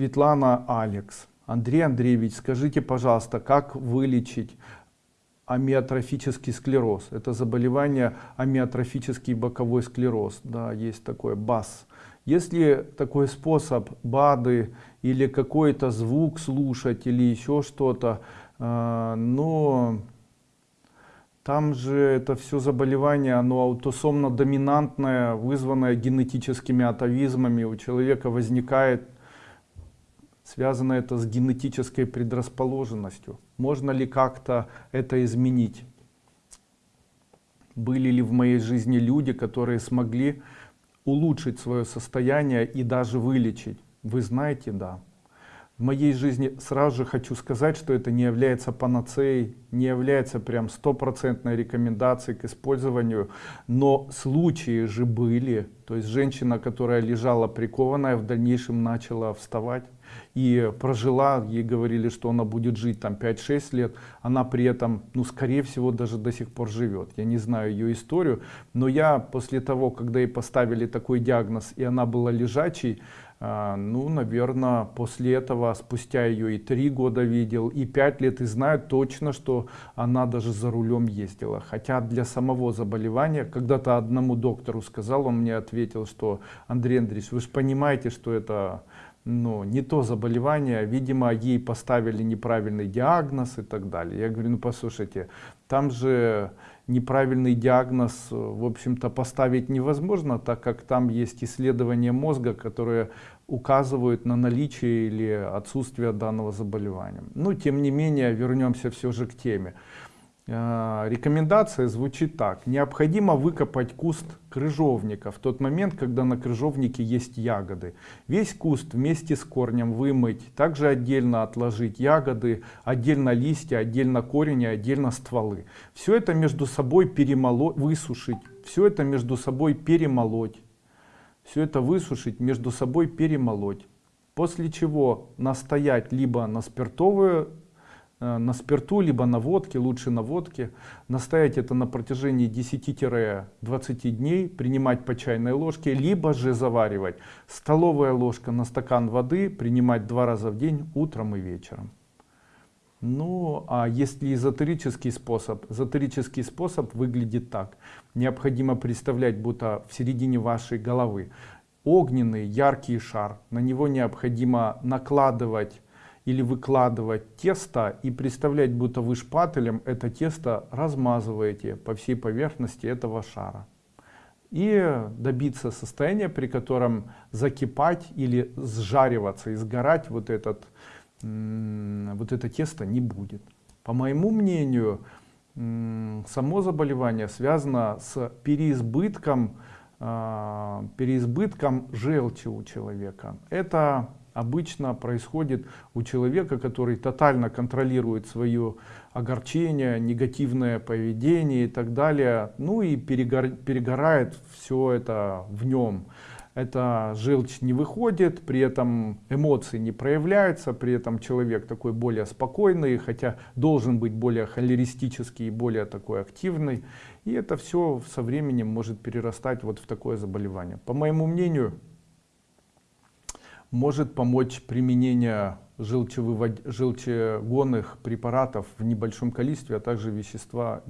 Светлана Алекс. Андрей Андреевич, скажите, пожалуйста, как вылечить амиотрофический склероз? Это заболевание амиотрофический боковой склероз. Да, есть такое БАС. Если такой способ БАДы или какой-то звук слушать или еще что-то, э, но там же это все заболевание, оно аутосомно доминантное, вызванное генетическими атовизмами. У человека возникает, связано это с генетической предрасположенностью. Можно ли как-то это изменить? Были ли в моей жизни люди, которые смогли улучшить свое состояние и даже вылечить? Вы знаете, да в моей жизни сразу же хочу сказать, что это не является панацеей, не является прям стопроцентной рекомендацией к использованию, но случаи же были, то есть женщина, которая лежала прикованная, в дальнейшем начала вставать и прожила, ей говорили, что она будет жить там 5-6 лет, она при этом, ну скорее всего, даже до сих пор живет. Я не знаю ее историю, но я после того, когда ей поставили такой диагноз и она была лежачей, а, ну, наверное, после этого, спустя ее и три года видел, и пять лет, и знаю точно, что она даже за рулем ездила. Хотя для самого заболевания, когда-то одному доктору сказал, он мне ответил, что Андрей Андреевич, вы же понимаете, что это ну, не то заболевание, видимо, ей поставили неправильный диагноз и так далее. Я говорю, ну послушайте, там же неправильный диагноз, в общем-то, поставить невозможно, так как там есть исследования мозга, которые указывают на наличие или отсутствие данного заболевания. Но, тем не менее, вернемся все же к теме. Э, рекомендация звучит так. Необходимо выкопать куст крыжовника в тот момент, когда на крыжовнике есть ягоды. Весь куст вместе с корнем вымыть, также отдельно отложить ягоды, отдельно листья, отдельно корень и отдельно стволы. Все это между собой перемолоть, высушить, все это между собой перемолоть. Все это высушить, между собой перемолоть. После чего настоять либо на спиртовую на спирту, либо на водке, лучше на водке. Настоять это на протяжении 10-20 дней, принимать по чайной ложке, либо же заваривать. Столовая ложка на стакан воды, принимать два раза в день, утром и вечером. Ну, а если эзотерический способ? Эзотерический способ выглядит так. Необходимо представлять, будто в середине вашей головы огненный яркий шар. На него необходимо накладывать или выкладывать тесто и представлять, будто вы шпателем это тесто размазываете по всей поверхности этого шара. И добиться состояния, при котором закипать или сжариваться и сгорать вот, этот, вот это тесто не будет. По моему мнению, само заболевание связано с переизбытком, а, переизбытком желчи у человека. Это обычно происходит у человека, который тотально контролирует свое огорчение, негативное поведение и так далее, ну и перегор, перегорает все это в нем. Эта желчь не выходит, при этом эмоции не проявляются, при этом человек такой более спокойный, хотя должен быть более холеристический и более такой активный. И это все со временем может перерастать вот в такое заболевание. По моему мнению, может помочь применение желчегонных препаратов в небольшом количестве, а также вещества